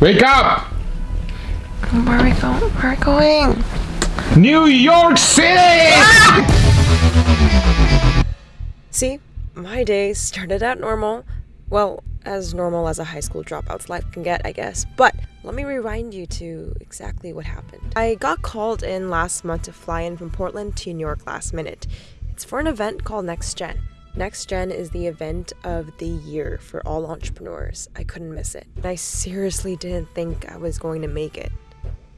Wake up! Where are we going? Where are we going? New York City! See, my day started out normal. Well, as normal as a high school dropout's life can get, I guess. But let me rewind you to exactly what happened. I got called in last month to fly in from Portland to New York last minute. It's for an event called Next Gen. Next Gen is the event of the year for all entrepreneurs. I couldn't miss it. I seriously didn't think I was going to make it.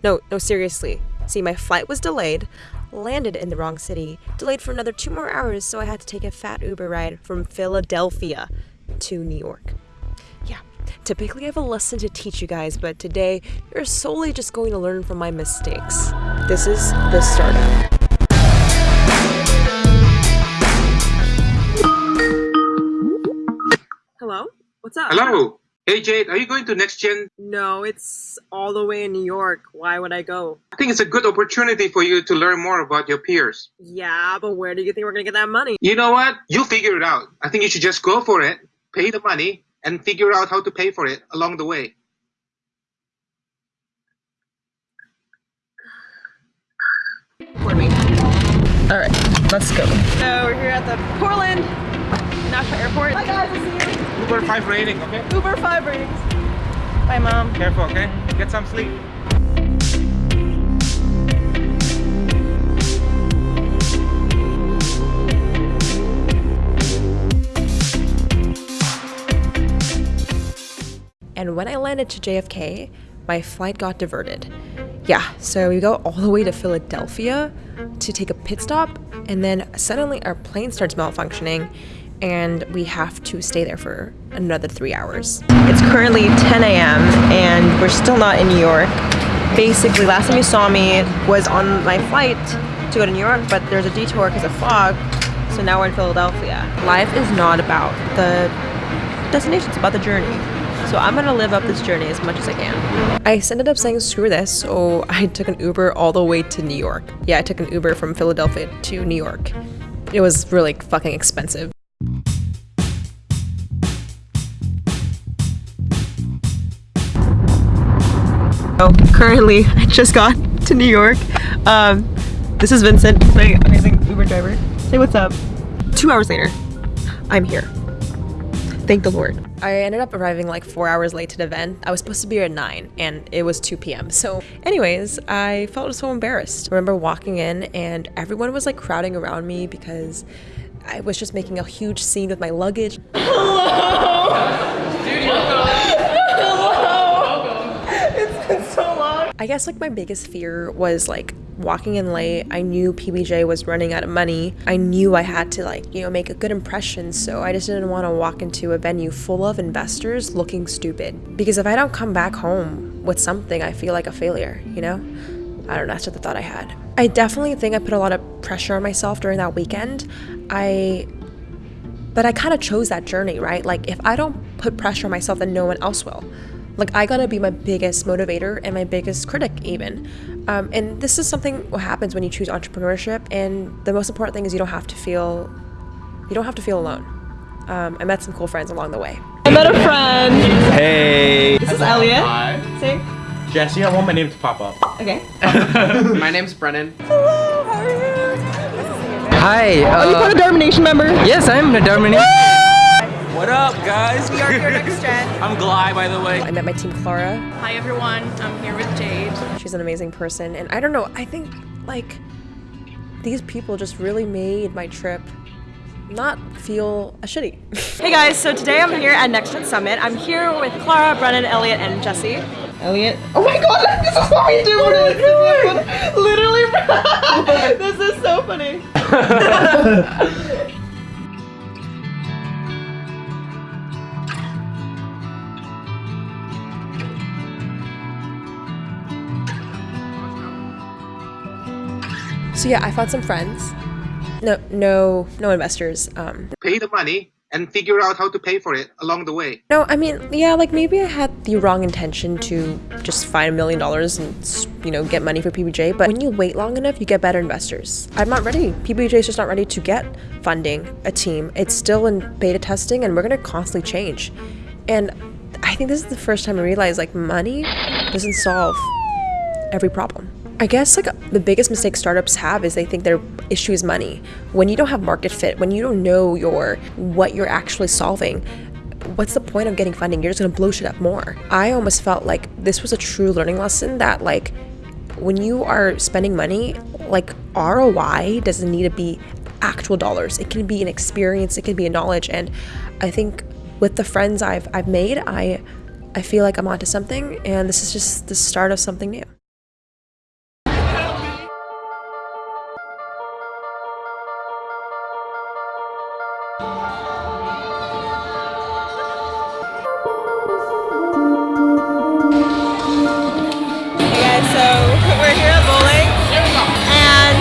No, no, seriously. See, my flight was delayed, landed in the wrong city, delayed for another two more hours, so I had to take a fat Uber ride from Philadelphia to New York. Yeah, typically I have a lesson to teach you guys, but today you're solely just going to learn from my mistakes. This is the startup. Hello? What's up? Hello. Hey Jade, are you going to Next Gen? No, it's all the way in New York. Why would I go? I think it's a good opportunity for you to learn more about your peers. Yeah, but where do you think we're gonna get that money? You know what? You'll figure it out. I think you should just go for it, pay the money, and figure out how to pay for it along the way. Alright, let's go. So we're here at the Portland National Airport. Hi guys, I'll see you. Uber 5 rating, okay? Uber 5 ratings. Bye mom. Careful, okay? Get some sleep. And when I landed to JFK, my flight got diverted. Yeah, so we go all the way to Philadelphia to take a pit stop, and then suddenly our plane starts malfunctioning, and we have to stay there for another three hours. It's currently 10 a.m., and we're still not in New York. Basically, last time you saw me was on my flight to go to New York, but there's a detour because of fog, so now we're in Philadelphia. Life is not about the destination, it's about the journey. So I'm gonna live up this journey as much as I can. I ended up saying screw this, so I took an Uber all the way to New York. Yeah, I took an Uber from Philadelphia to New York. It was really fucking expensive. So currently, I just got to New York. Um, this is Vincent, my amazing Uber driver. Say what's up. Two hours later, I'm here. Thank the Lord. I ended up arriving like four hours late to the event. I was supposed to be here at 9 and it was 2 p.m. So, anyways, I felt so embarrassed. I remember walking in and everyone was like crowding around me because I was just making a huge scene with my luggage. I guess like my biggest fear was like walking in late. I knew PBJ was running out of money. I knew I had to like, you know, make a good impression. So I just didn't want to walk into a venue full of investors looking stupid. Because if I don't come back home with something, I feel like a failure, you know? I don't know, that's just the thought I had. I definitely think I put a lot of pressure on myself during that weekend. I but I kind of chose that journey, right? Like if I don't put pressure on myself, then no one else will. Like I gotta be my biggest motivator and my biggest critic, even. Um, and this is something what happens when you choose entrepreneurship. And the most important thing is you don't have to feel, you don't have to feel alone. Um, I met some cool friends along the way. I met a friend. Hey. This is Elliot. Hi. say. Jesse, I want my name to pop up. Okay. My name's Brennan. Hello. How are you? Hi. Are you part of Dharma Nation member? yes, I'm a Darmani. What up, guys? We are here next gen. I'm Gly, by the way. I met my team Clara. Hi everyone, I'm here with Jade. She's an amazing person. And I don't know, I think like these people just really made my trip not feel a shitty. hey guys, so today I'm here at Next Gen Summit. I'm here with Clara, Brennan, Elliot, and Jesse. Elliot. Oh my god, this is what we do! What are we doing? Literally, this is so funny. So yeah, I found some friends. No, no, no investors. Um, Pay the money and figure out how to pay for it along the way. no, I mean, yeah, like maybe I had the wrong intention to just find a million dollars and you know get money for PBJ. But when you wait long enough, you get better investors. I'm not ready. PBJ is just not ready to get funding, a team. It's still in beta testing, and we're gonna constantly change. And I think this is the first time I realized like money doesn't solve every problem. I guess like the biggest mistake startups have is they think their issue is money. When you don't have market fit, when you don't know your what you're actually solving, what's the point of getting funding? You're just gonna blow shit up more. I almost felt like this was a true learning lesson that like when you are spending money, like ROI doesn't need to be actual dollars. It can be an experience, it can be a knowledge. And I think with the friends I've I've made, I I feel like I'm onto something and this is just the start of something new. Hey guys, so we're here at bowling, and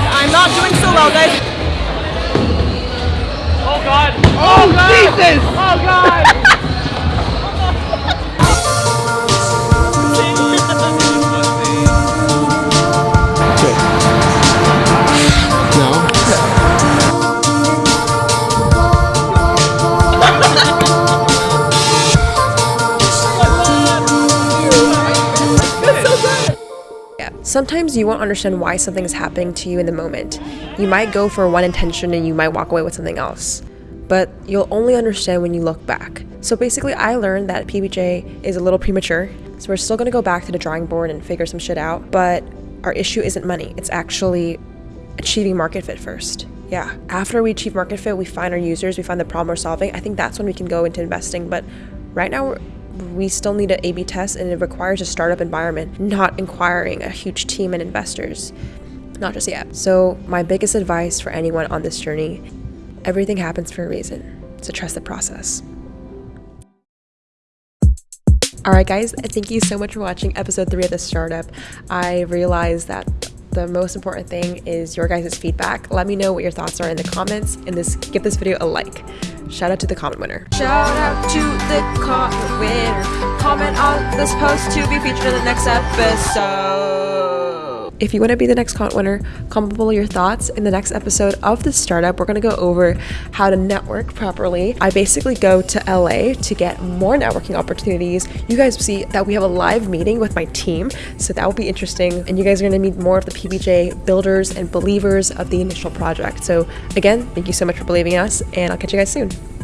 Sometimes you won't understand why something is happening to you in the moment. You might go for one intention and you might walk away with something else. But you'll only understand when you look back. So basically, I learned that PBJ is a little premature. So we're still gonna go back to the drawing board and figure some shit out. But our issue isn't money, it's actually achieving market fit first. Yeah. After we achieve market fit, we find our users, we find the problem we're solving. I think that's when we can go into investing. But right now, we're, we still need an A/B test, and it requires a startup environment, not inquiring a huge team and investors. Not just yet. So my biggest advice for anyone on this journey: everything happens for a reason. So trust the process. All right, guys, thank you so much for watching episode three of the startup. I realized that the most important thing is your guys' feedback. Let me know what your thoughts are in the comments and this give this video a like. Shout out to the comment winner. Shout out to the comment winner. Comment on this post to be featured in the next episode. If you want to be the next comment winner, comment below your thoughts. In the next episode of the startup, we're going to go over how to network properly. I basically go to LA to get more networking opportunities. You guys see that we have a live meeting with my team, so that will be interesting. And you guys are going to meet more of the PBJ builders and believers of the initial project. So, again, thank you so much for believing in us, and I'll catch you guys soon.